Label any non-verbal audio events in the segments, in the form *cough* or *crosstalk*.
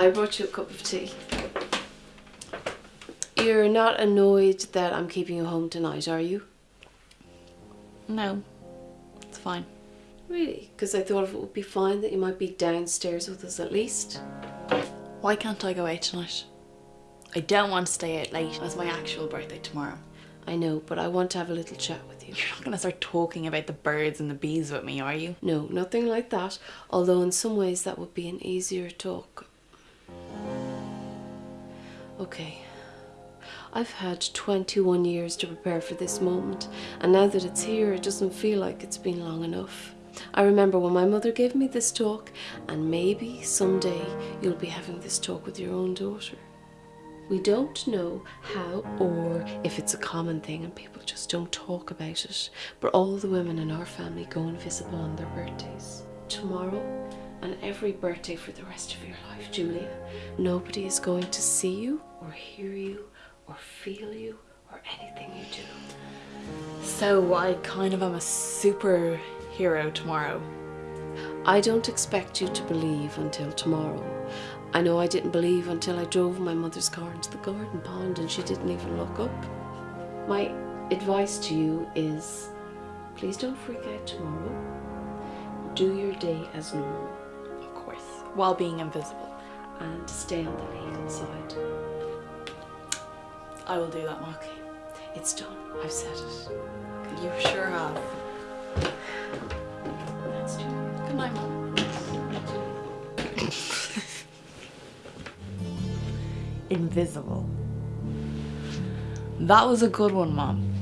I brought you a cup of tea. You're not annoyed that I'm keeping you home tonight, are you? No, it's fine. Really? Because I thought it would be fine that you might be downstairs with us at least. Why can't I go out tonight? I don't want to stay out late. It's my actual birthday tomorrow. I know, but I want to have a little chat with you. You're not going to start talking about the birds and the bees with me, are you? No, nothing like that. Although in some ways that would be an easier talk. Okay. I've had 21 years to prepare for this moment, and now that it's here, it doesn't feel like it's been long enough. I remember when my mother gave me this talk, and maybe someday you'll be having this talk with your own daughter. We don't know how or if it's a common thing and people just don't talk about it, but all the women in our family go invisible on their birthdays. Tomorrow and every birthday for the rest of your life, Julia, nobody is going to see you or hear you or feel you or anything you do. So I kind of am a superhero tomorrow. I don't expect you to believe until tomorrow. I know I didn't believe until I drove my mother's car into the garden pond and she didn't even look up. My advice to you is please don't freak out tomorrow. Do your day as normal. While being invisible. and stay on the legal side. I will do that, Marky. It's done. I've said it. You sure have. That's true. Good night, Mom. Invisible. That was a good one, Mom. Mom!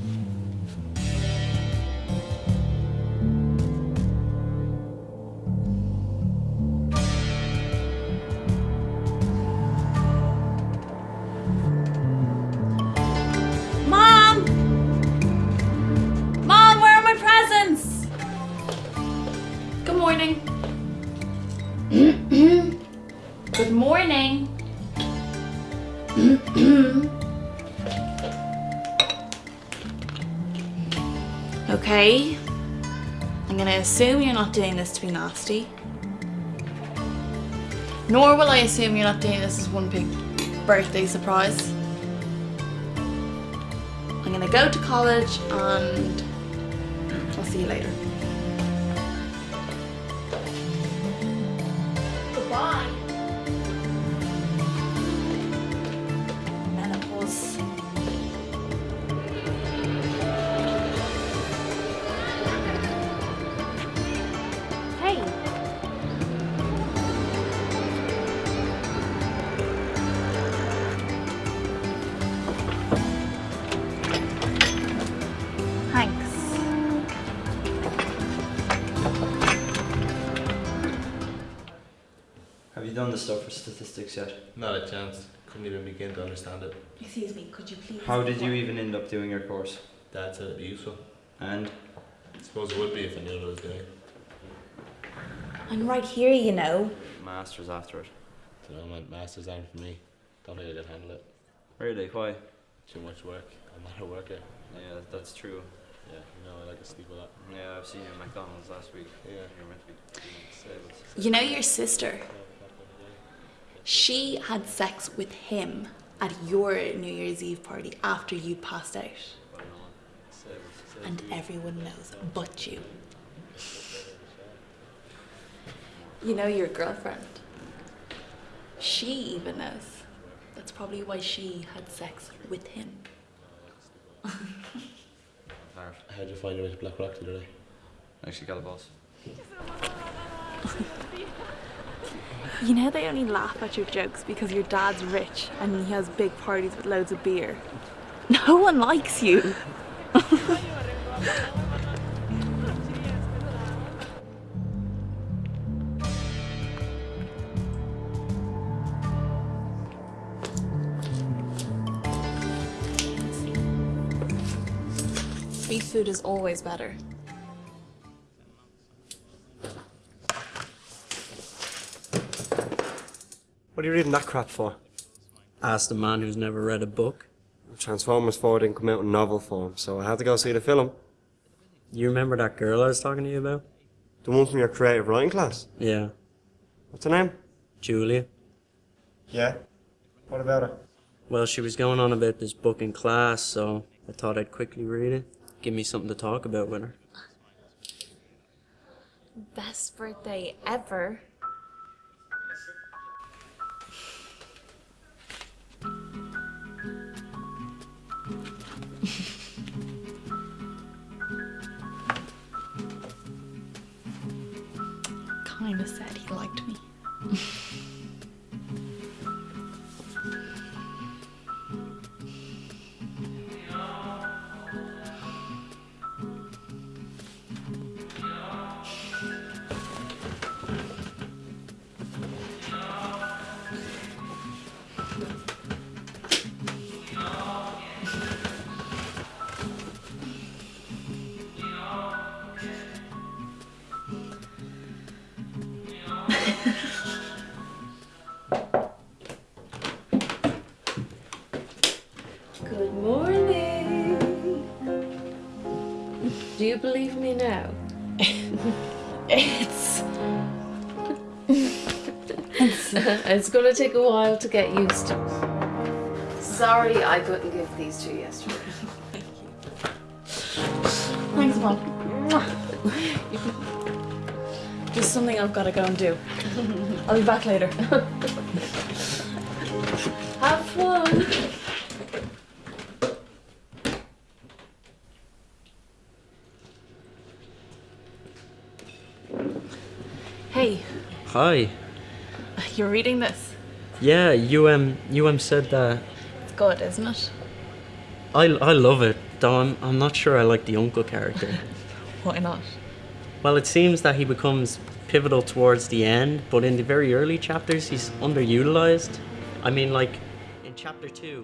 Morning. Good morning. okay. I'm gonna assume you're not doing this to be nasty. Nor will I assume you're not doing this as one big birthday surprise. I'm gonna go to college and I'll see you later. Done the stuff for statistics yet? Not a chance. Couldn't even begin to understand it. Excuse me, could you please? How did you even end up doing your course? Dad said it'd be useful. And I suppose it would be if I knew what I was doing. I'm right here, you know. masters after it. You know, my masters aren't for me. Don't think I can handle it. Really? Why? Too much work. I'm not a worker. Yeah, that's true. Yeah, you know, I like to sleep a lot. Yeah, I've seen you at McDonald's last week. Yeah. You're meant to be doing disabled. You know your sister? She had sex with him at your New Year's Eve party after you passed out. And everyone knows but you. You know your girlfriend. She even knows. That's probably why she had sex with him. *laughs* How'd you find your way to Black Rock today? Actually, got a boss. *laughs* You know they only laugh at your jokes because your dad's rich and he has big parties with loads of beer. *laughs* No one likes you. Street food is always better. What are you reading that crap for? Ask the man who's never read a book. Transformers 4 didn't come out in novel form, so I had to go see the film. You remember that girl I was talking to you about? The one from your creative writing class. Yeah, What's her name? Julia. Yeah? What about her? Well, she was going on about this book in class, so I thought I'd quickly read it. Give me something to talk about with her. Best birthday ever. Kinda said he liked me. Do you believe me now? It's *laughs* it's gonna take a while to get used to. Sorry, I couldn't give these to you yesterday. Thank you. Thanks, Mom. Just something I've got to go and do. I'll be back later. *laughs* Have fun. Hey, Hi. you're reading this. Yeah, you um, you um said that. It's good, isn't it? I, I love it, though I'm, I'm not sure I like the uncle character. *laughs* Why not? well, it seems that he becomes pivotal towards the end, but in the very early chapters, he's underutilized. I mean, like in chapter two.